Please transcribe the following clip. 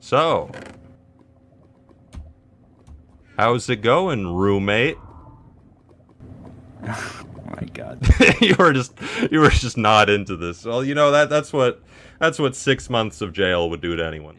So, how's it going, roommate? oh my god. you were just you were just not into this. Well, you know that that's what that's what six months of jail would do to anyone.